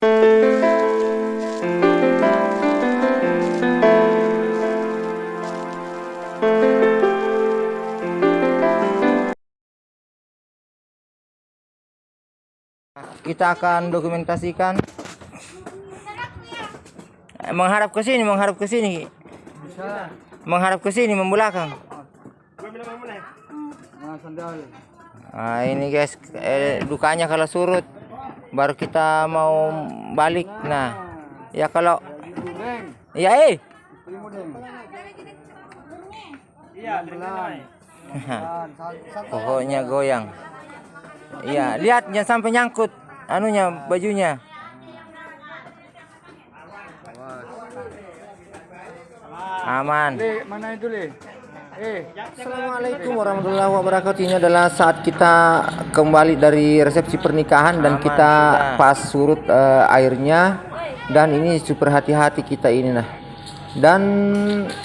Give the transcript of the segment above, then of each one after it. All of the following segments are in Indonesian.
kita akan dokumentasikan. Menghadap ke sini menghadap ke sini. Menghadap ke sini membelakang. Nah ini guys eh, dukanya kalau surut baru kita mau balik. Nah ya kalau ya eh. Pokoknya goyang. Iya lihat jangan sampai nyangkut. Anunya bajunya. Aman. Mana itu le? Eh, Assalamualaikum warahmatullahi wabarakatuh. Ini adalah saat kita kembali dari resepsi pernikahan dan kita pas surut eh, airnya dan ini super hati-hati kita ini nah. Dan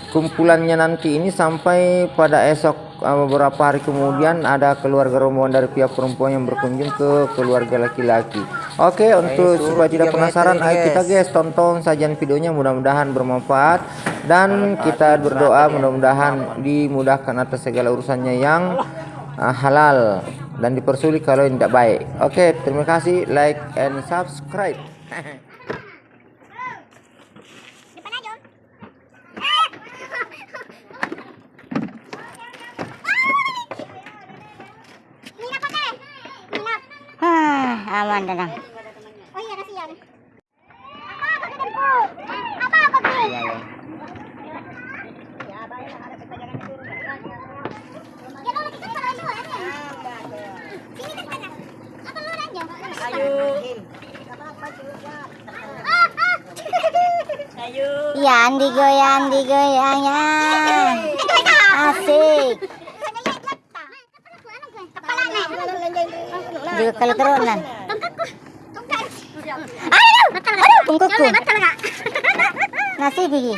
kumpulannya nanti ini sampai pada esok beberapa hari kemudian ada keluarga rombongan dari pihak perempuan yang berkunjung ke keluarga laki-laki. Oke, untuk supaya tidak penasaran, ayo kita guys tonton sajian videonya mudah-mudahan bermanfaat dan kita berdoa mudah-mudahan dimudahkan atas segala urusannya yang uh, halal dan dipersulit kalau yang tidak baik. Oke, terima kasih like and subscribe. aman tenang. Oh iya, kasihan. Apa apa ketemu? Apa apa Bi? Ya kalau ya. Kan kan. Apa lu aja? Ayo. Ah, ah. Ya Andi goyang, Andi goyangnya. Asik. Juga kalau turunan. Aduh, aduh, tungkuku. Nasi gigi.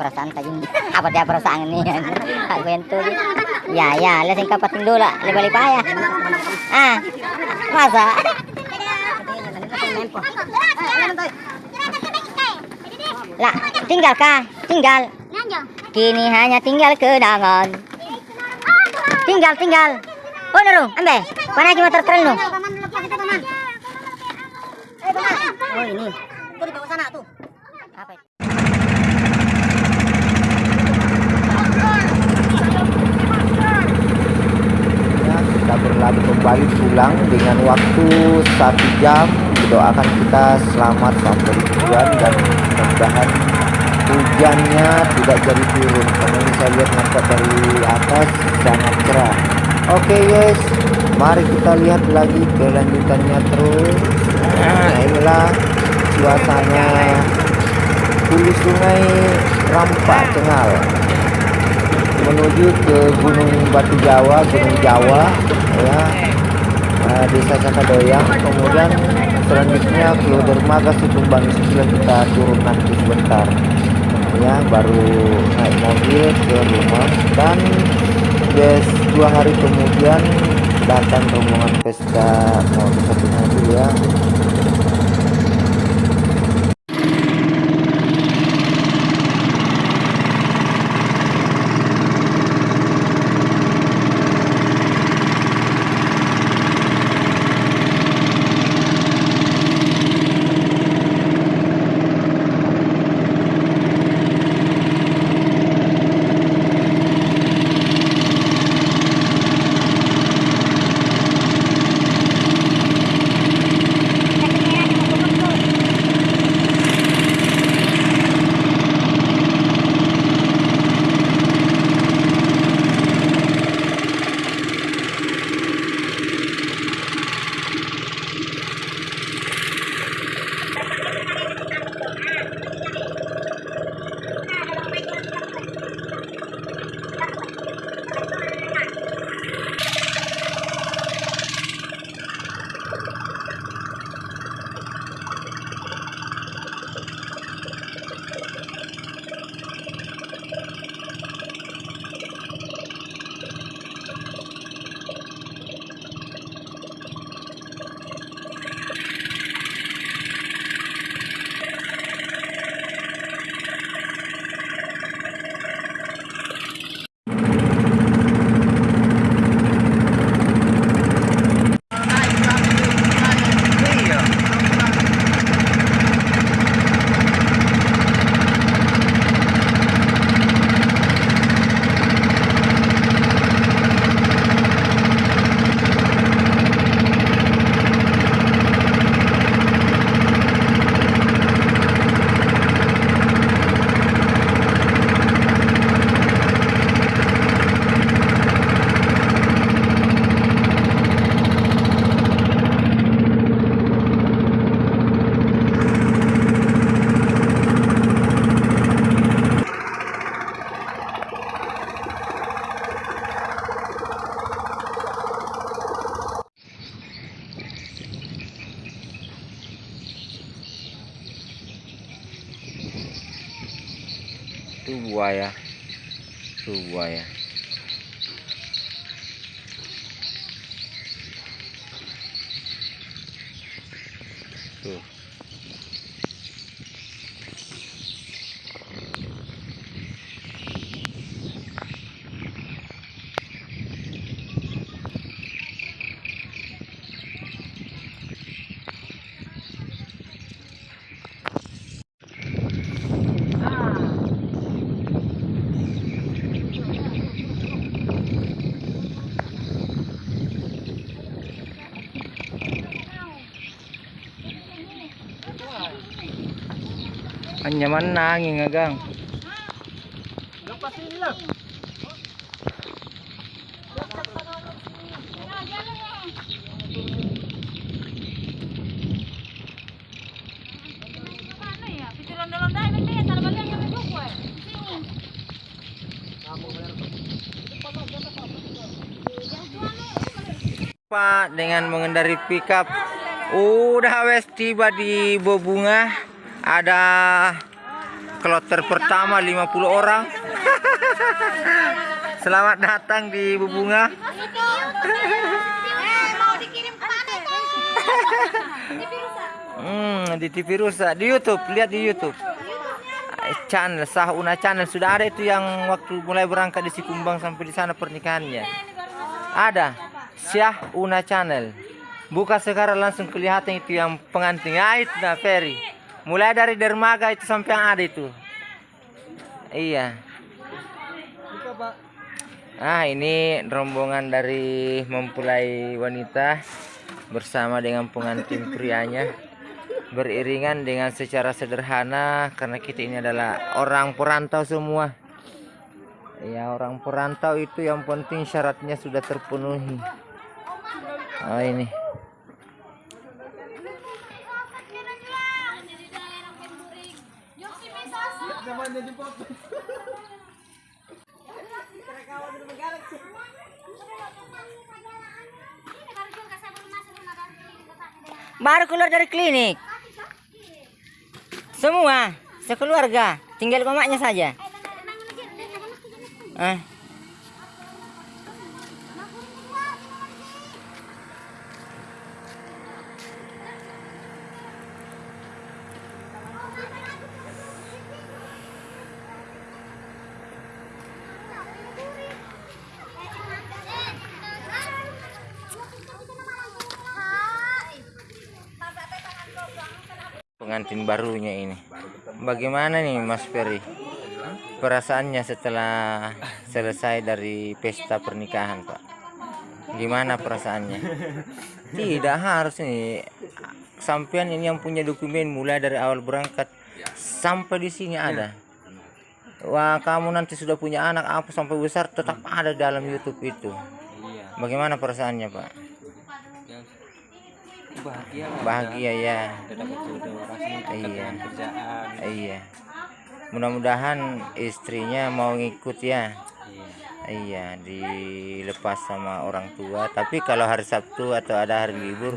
Perasaan tadi apa dia perasaan ini? Aku yang tuh. Ya ya, lihat sing kapat dulu lah, lebih payah. Ah, masa? Lah, tinggal kah? Tinggal. Kini hanya tinggal kenangan. Tinggal, tinggal. Oh, naru, ambe. Pana cuma tertrel no. Oh, ini. Tuh di bawah sana tuh. Itu? Ya, kita berlalu kembali pulang dengan waktu satu jam doakan kita selamat sampai tujuan dan mudah-mudahan hujannya tidak jadi turun karena saya lihat nampak dari atas sangat cerah oke guys mari kita lihat lagi kelanjutannya terus. Nah inilah suasana hulu sungai Rampak Cengal menuju ke Gunung Batu Jawa, Gunung Jawa, ya, eh, Desa Sakadoyang. Kemudian selanjutnya ke Dermaga Situmbang setelah kita turun nanti sebentar, ya, baru naik mobil ke rumah. Dan guys dua hari kemudian datang rombongan pesta mau satunya itu ya tuh buaya tuh buaya tuh anyaman nanging agang Pak dengan mengendari pickup udah wes tiba di Bobunga ada kloter pertama 50 orang. Selamat datang di rusak. hmm, di TV rusak. Di YouTube lihat di YouTube. Channel sah una channel. Sudah ada itu yang waktu mulai berangkat di Sikumbang sampai di sana pernikahannya. Ada Syah Una Channel. Buka sekarang langsung kelihatan itu yang pengantin. Ah itu nah Ferry mulai dari dermaga itu sampai yang ada itu. Iya. Ah ini rombongan dari mempelai wanita bersama dengan pengantin prianya. Beriringan dengan secara sederhana karena kita ini adalah orang perantau semua. Ya orang perantau itu yang penting syaratnya sudah terpenuhi. Oh ini baru keluar dari klinik. Semua sekeluarga. Tinggal komaknya saja. Ah pengantin barunya ini. Bagaimana nih Mas Ferry? Perasaannya setelah selesai dari pesta pernikahan, Pak? Gimana perasaannya? Tidak harus nih. Sampean ini yang punya dokumen mulai dari awal berangkat sampai di sini ada. Wah, kamu nanti sudah punya anak apa sampai besar tetap ada dalam YouTube itu. Bagaimana perasaannya, Pak? Bahagia lah Bahagia ya. dapat jodoh rasanya Iya. kerjaan Iya. Mudah-mudahan istrinya mau ngikut ya. iya Iya, dilepas sama orang tua. Tapi kalau hari Sabtu atau ada hari libur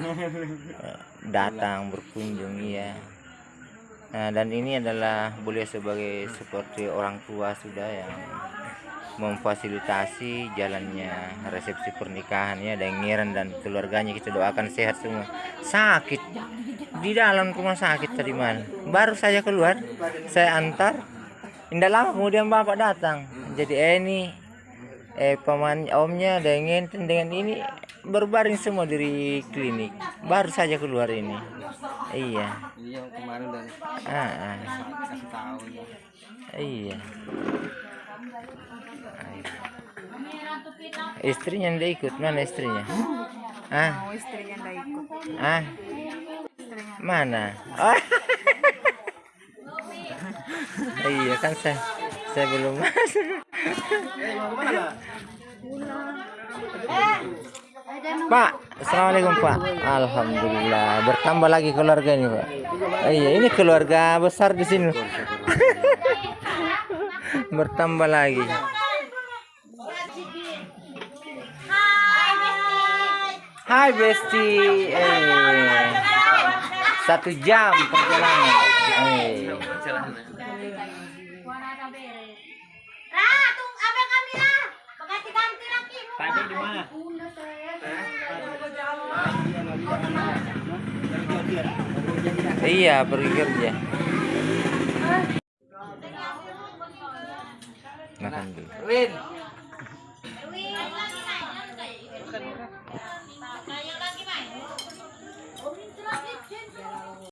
datang berkunjung iya. Nah, dan ini adalah boleh sebagai seperti orang tua sudah yang memfasilitasi jalannya resepsi pernikahannya dan Ngiran dan keluarganya kita doakan sehat semua. Sakit di dalam rumah sakit tadi malam. Baru saya keluar, saya antar. Tidak lama kemudian bapak datang. Jadi eh, ini eh paman omnya dengan dengan ini berbaring semua dari klinik. Baru saja keluar ini. Iya. iya kemarin udah Ah, ah. ya Iya. Istrinya tidak ikut mana istrinya? Ah, istrinya nggak ikut ah, mana? Oh. iya kan saya saya belum masuk. Pak, assalamualaikum Pak. Alhamdulillah bertambah lagi keluarga ini Pak. Iya ini keluarga besar di sini. Bertambah lagi. Hai Besti. Eh. Satu jam perjalanan. Eh. Iya, pergi kerja. Dulu. Win,